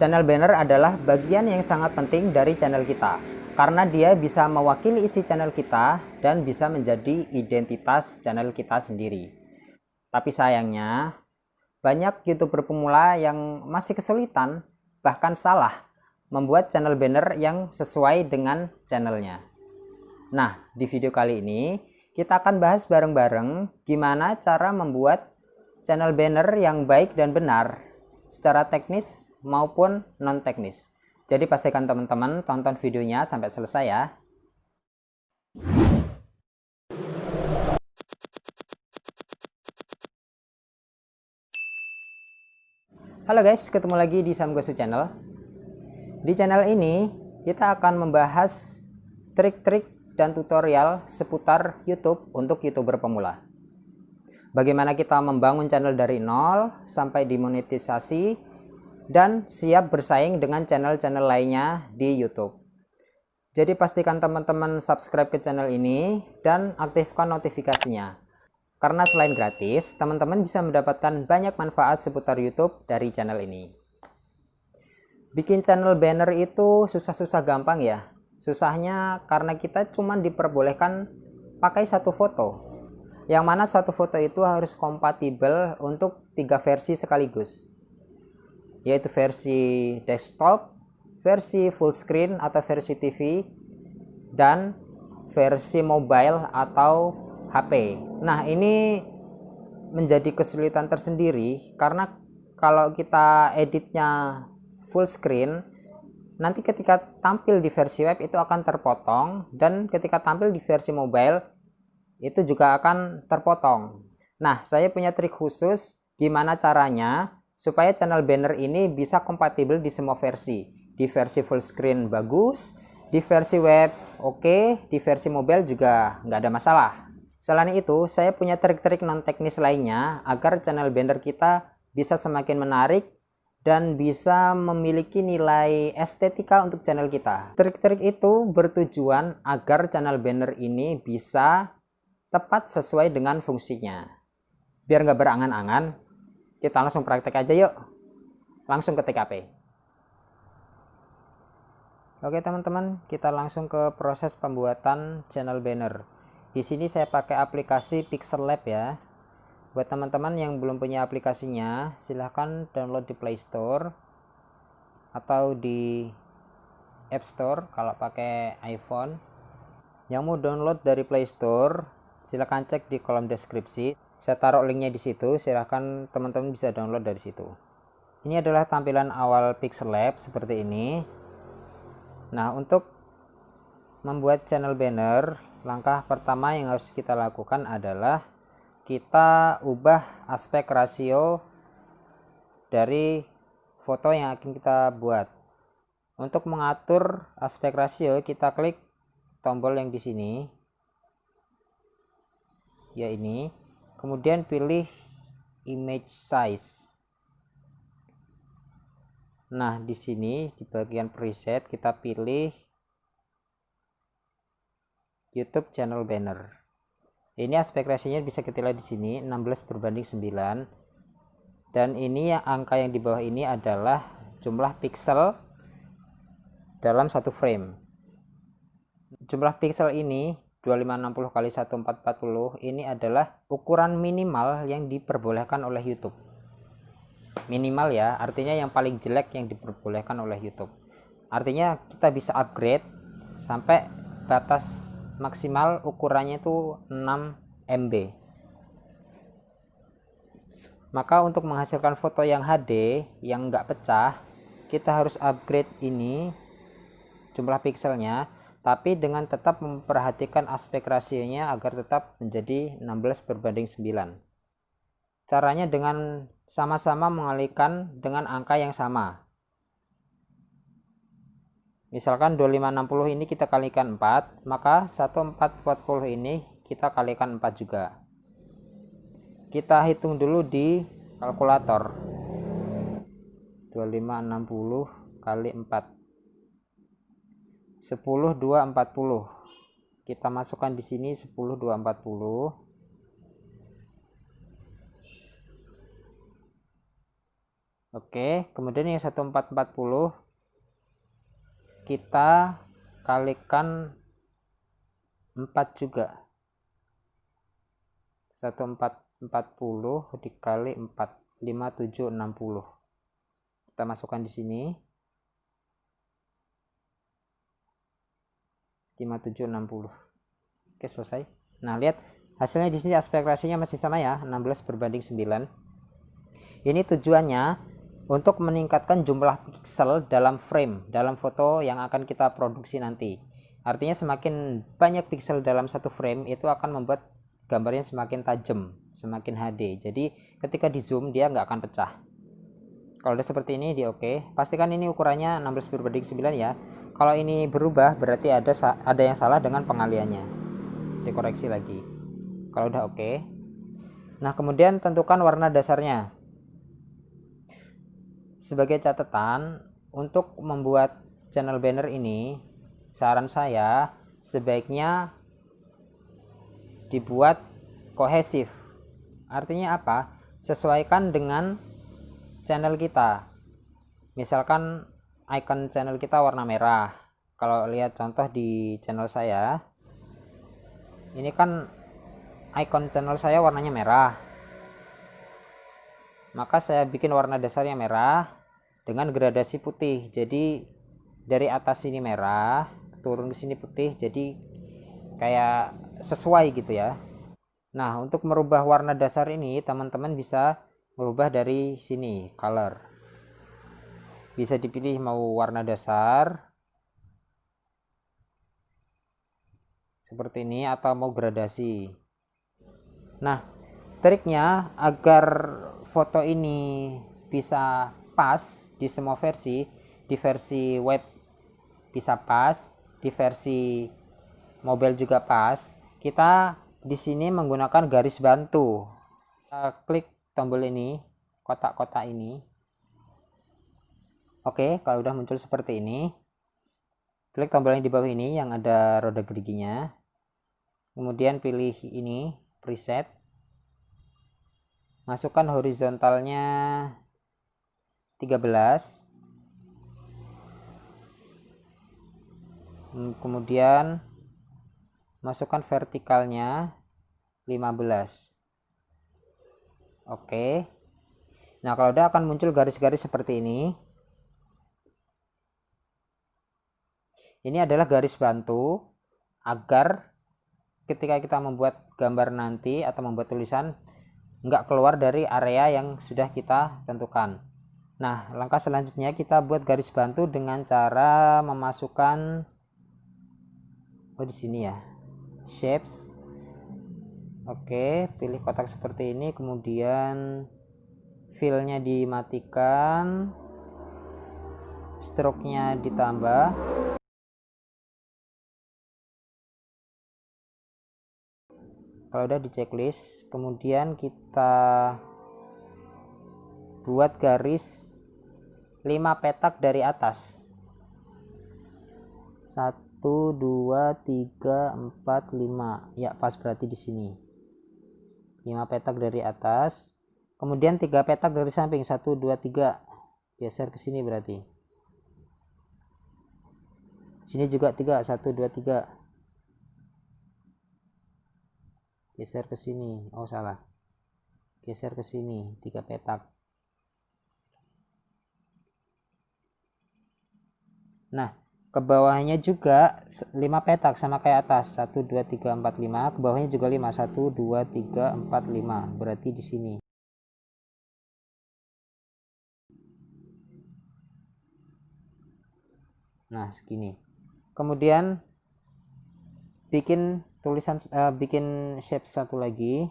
Channel banner adalah bagian yang sangat penting dari channel kita karena dia bisa mewakili isi channel kita dan bisa menjadi identitas channel kita sendiri. Tapi sayangnya, banyak youtuber pemula yang masih kesulitan, bahkan salah, membuat channel banner yang sesuai dengan channelnya. Nah, di video kali ini, kita akan bahas bareng-bareng gimana cara membuat channel banner yang baik dan benar secara teknis maupun non teknis. Jadi pastikan teman-teman tonton videonya sampai selesai ya. Halo guys, ketemu lagi di Samgosu Channel. Di channel ini kita akan membahas trik-trik dan tutorial seputar YouTube untuk YouTuber pemula. Bagaimana kita membangun channel dari nol sampai dimonetisasi dan siap bersaing dengan channel-channel lainnya di YouTube. Jadi pastikan teman-teman subscribe ke channel ini dan aktifkan notifikasinya. Karena selain gratis, teman-teman bisa mendapatkan banyak manfaat seputar YouTube dari channel ini. Bikin channel banner itu susah-susah gampang ya. Susahnya karena kita cuma diperbolehkan pakai satu foto. Yang mana satu foto itu harus kompatibel untuk tiga versi sekaligus yaitu versi desktop, versi full screen atau versi TV, dan versi mobile atau HP. Nah, ini menjadi kesulitan tersendiri karena kalau kita editnya full screen, nanti ketika tampil di versi web itu akan terpotong dan ketika tampil di versi mobile itu juga akan terpotong. Nah, saya punya trik khusus gimana caranya supaya channel banner ini bisa kompatibel di semua versi. Di versi full screen bagus, di versi web oke, okay, di versi mobile juga nggak ada masalah. Selain itu, saya punya trik-trik non teknis lainnya agar channel banner kita bisa semakin menarik dan bisa memiliki nilai estetika untuk channel kita. Trik-trik itu bertujuan agar channel banner ini bisa tepat sesuai dengan fungsinya. Biar nggak berangan-angan, kita langsung praktek aja yuk. Langsung ke TKP. Oke teman-teman, kita langsung ke proses pembuatan channel banner. Di sini saya pakai aplikasi Pixel Lab ya. Buat teman-teman yang belum punya aplikasinya, silahkan download di Play Store atau di App Store kalau pakai iPhone. Yang mau download dari Play Store, silahkan cek di kolom deskripsi. Saya taruh linknya di situ silahkan teman-teman bisa download dari situ. Ini adalah tampilan awal Pixel Lab seperti ini. Nah untuk membuat channel banner langkah pertama yang harus kita lakukan adalah kita ubah aspek rasio dari foto yang akan kita buat. Untuk mengatur aspek rasio kita klik tombol yang di sini ya ini. Kemudian pilih image size. Nah di sini di bagian preset kita pilih YouTube channel banner. Ini aspek rasionya bisa kita lihat di sini 16 berbanding 9 dan ini yang angka yang di bawah ini adalah jumlah pixel dalam satu frame. Jumlah pixel ini 2560 kali 1440 ini adalah ukuran minimal yang diperbolehkan oleh YouTube. Minimal ya artinya yang paling jelek yang diperbolehkan oleh YouTube. Artinya kita bisa upgrade sampai batas maksimal ukurannya itu 6 MB maka untuk menghasilkan foto yang HD yang enggak pecah kita harus upgrade ini jumlah pixelnya tapi dengan tetap memperhatikan aspek rasionya agar tetap menjadi 16 berbanding 9 caranya dengan sama-sama mengalihkan dengan angka yang sama. Misalkan 2560 ini kita kalikan 4 maka 1440 ini kita kalikan 4 juga. Kita hitung dulu di kalkulator. 2560 kali 4 10 2 40 kita masukkan di sini 10 2 40 Oke, kemudian yang 1440 kita kalikan 4 juga. 1440 dikali 4 5760. Kita masukkan di sini. 5760. Oke, selesai. Nah, lihat hasilnya di sini aspek rasionya masih sama ya, 16 berbanding 9. Ini tujuannya untuk meningkatkan jumlah piksel dalam frame dalam foto yang akan kita produksi nanti artinya semakin banyak piksel dalam satu frame itu akan membuat gambarnya semakin tajam semakin HD jadi ketika di zoom dia nggak akan pecah kalau udah seperti ini di oke. Pastikan ini ukurannya 16 berbanding 9 ya. Kalau ini berubah berarti ada ada yang salah dengan pengaliannya. Dikoreksi lagi. Kalau udah oke. Nah kemudian tentukan warna dasarnya. Sebagai catatan untuk membuat channel banner ini saran saya sebaiknya dibuat kohesif. Artinya apa? Sesuaikan dengan channel kita. Misalkan icon channel kita warna merah. Kalau lihat contoh di channel saya ini kan icon channel saya warnanya merah. Maka saya bikin warna dasarnya merah dengan gradasi putih. Jadi dari atas sini merah turun ke sini putih. Jadi kayak sesuai gitu ya. Nah untuk merubah warna dasar ini teman-teman bisa merubah dari sini color. Bisa dipilih mau warna dasar seperti ini atau mau gradasi. Nah triknya agar foto ini bisa pas di semua versi di versi web bisa pas di versi mobile juga pas kita di sini menggunakan garis bantu. Klik tombol ini kotak-kotak ini. Oke kalau udah muncul seperti ini klik tombol yang di bawah ini yang ada roda geriginya. Kemudian pilih ini preset. Masukkan horizontalnya 13 hmm, kemudian masukkan vertikalnya 15 oke. Nah kalau udah akan muncul garis-garis seperti ini. Ini adalah garis bantu agar ketika kita membuat gambar nanti atau membuat tulisan nggak keluar dari area yang sudah kita tentukan. Nah langkah selanjutnya kita buat garis bantu dengan cara memasukkan oh di sini ya shapes oke pilih kotak seperti ini kemudian fillnya dimatikan stroke-nya ditambah. Kalau udah di checklist kemudian kita buat garis 5 petak dari atas. 1 2 3 4 5 ya pas berarti di sini 5 petak dari atas kemudian 3 petak dari samping 1 2 3 geser ke sini berarti. Sini juga 3 1 2 3 geser ke sini. Oh salah. Geser ke sini tiga petak. Nah ke bawahnya juga 5 petak sama kayak atas. 1 2 3 4 5 ke bawahnya juga 5 1 2 3 4 5 berarti di sini. Nah segini. Kemudian bikin tulisan uh, bikin shape satu lagi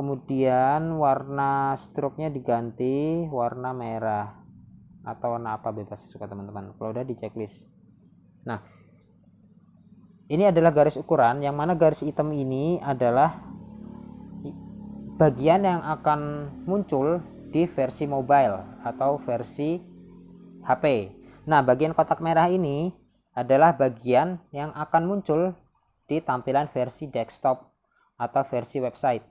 kemudian warna stroke-nya diganti warna merah atau warna apa bebas suka teman-teman. Kalau udah di checklist nah ini adalah garis ukuran yang mana garis hitam ini adalah bagian yang akan muncul di versi mobile atau versi HP Nah, bagian kotak merah ini adalah bagian yang akan muncul di tampilan versi desktop atau versi website.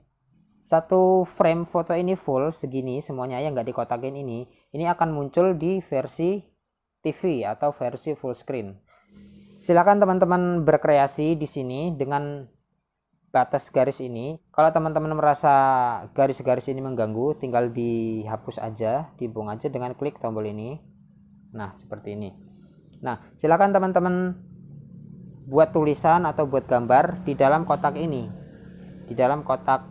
Satu frame foto ini full segini semuanya yang nggak dikotakin ini ini akan muncul di versi TV atau versi full screen. Silakan teman-teman berkreasi di sini dengan batas garis ini. Kalau teman-teman merasa garis-garis ini mengganggu tinggal dihapus aja dibuang aja dengan klik tombol ini. Nah seperti ini. Nah silakan teman-teman buat tulisan atau buat gambar di dalam kotak ini. Di dalam kotak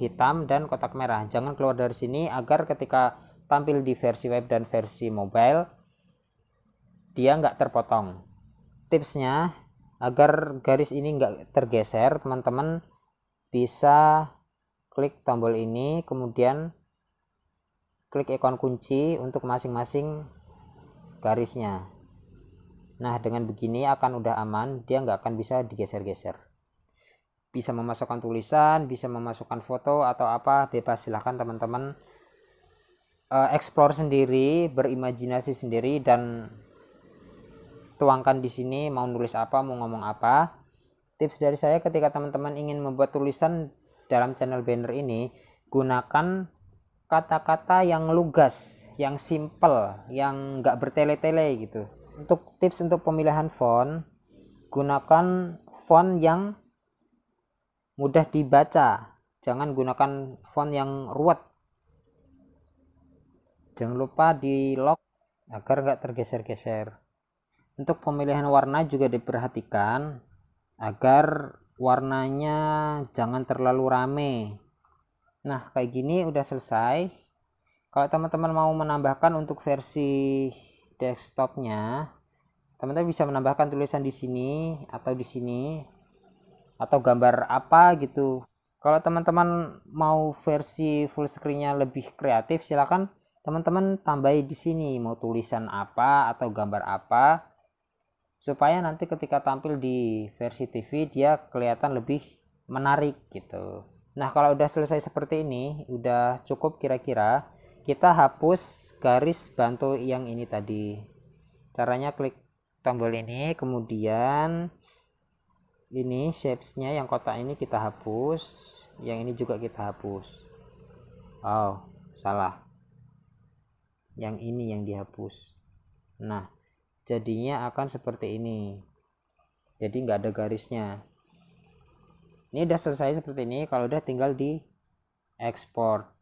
hitam dan kotak merah. Jangan keluar dari sini agar ketika tampil di versi web dan versi mobile dia nggak terpotong. Tipsnya agar garis ini enggak tergeser teman-teman bisa klik tombol ini kemudian klik ikon kunci untuk masing-masing garisnya. Nah dengan begini akan udah aman dia nggak akan bisa digeser-geser bisa memasukkan tulisan bisa memasukkan foto atau apa bebas. Silahkan teman-teman uh, explore sendiri berimajinasi sendiri dan tuangkan di sini mau nulis apa mau ngomong apa. Tips dari saya ketika teman-teman ingin membuat tulisan dalam channel banner ini gunakan kata-kata yang lugas yang simple yang nggak bertele-tele gitu. Untuk tips untuk pemilihan font gunakan font yang mudah dibaca. Jangan gunakan font yang ruwet. Jangan lupa di lock agar nggak tergeser-geser. Untuk pemilihan warna juga diperhatikan agar warnanya jangan terlalu rame. Nah kayak gini udah selesai. Kalau teman-teman mau menambahkan untuk versi desktopnya teman-teman bisa menambahkan tulisan di sini atau di sini atau gambar apa gitu. Kalau teman-teman mau versi full screennya lebih kreatif silahkan teman-teman tambahi di sini mau tulisan apa atau gambar apa supaya nanti ketika tampil di versi TV dia kelihatan lebih menarik gitu. Nah kalau udah selesai seperti ini udah cukup kira-kira kita hapus garis bantu yang ini tadi. Caranya klik tombol ini kemudian ini shapesnya yang kotak ini kita hapus yang ini juga kita hapus. Oh salah. Yang ini yang dihapus. Nah jadinya akan seperti ini. Jadi nggak ada garisnya. Ini udah selesai seperti ini kalau udah tinggal di ekspor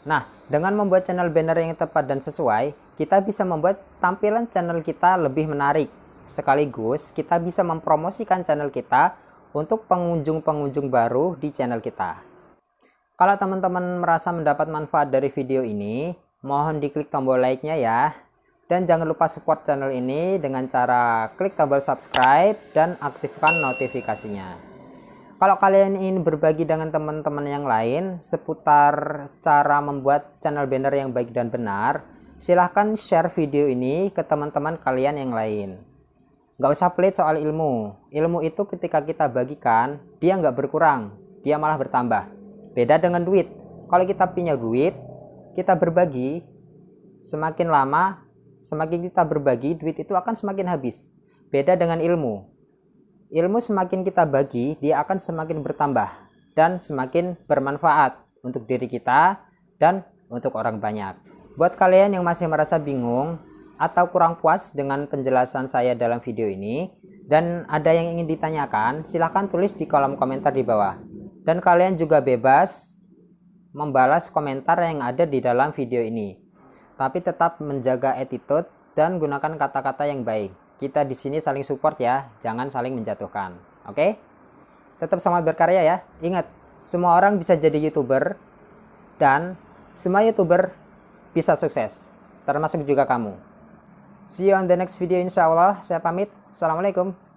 Nah, dengan membuat channel banner yang tepat dan sesuai, kita bisa membuat tampilan channel kita lebih menarik. Sekaligus, kita bisa mempromosikan channel kita untuk pengunjung-pengunjung baru di channel kita. Kalau teman-teman merasa mendapat manfaat dari video ini, Mohon diklik tombol like-nya ya. Dan jangan lupa support channel ini dengan cara klik tombol subscribe dan aktifkan notifikasinya. Kalau kalian ingin berbagi dengan teman-teman yang lain seputar cara membuat channel banner yang baik dan benar, silahkan share video ini ke teman-teman kalian yang lain. Gak usah pelit soal ilmu. Ilmu itu ketika kita bagikan, dia nggak berkurang, dia malah bertambah. Beda dengan duit. Kalau kita punya duit, kita berbagi, semakin lama, semakin kita berbagi, duit itu akan semakin habis. Beda dengan ilmu. Ilmu semakin kita bagi, dia akan semakin bertambah dan semakin bermanfaat untuk diri kita dan untuk orang banyak. Buat kalian yang masih merasa bingung atau kurang puas dengan penjelasan saya dalam video ini dan ada yang ingin ditanyakan, silahkan tulis di kolom komentar di bawah. Dan kalian juga bebas membalas komentar yang ada di dalam video ini. Tapi tetap menjaga attitude dan gunakan kata-kata yang baik. Kita di sini saling support ya, jangan saling menjatuhkan. Oke? Tetap semangat berkarya ya. Ingat, semua orang bisa jadi YouTuber dan semua YouTuber bisa sukses, termasuk juga kamu. See you on the next video insya Allah. Saya pamit. Assalamualaikum.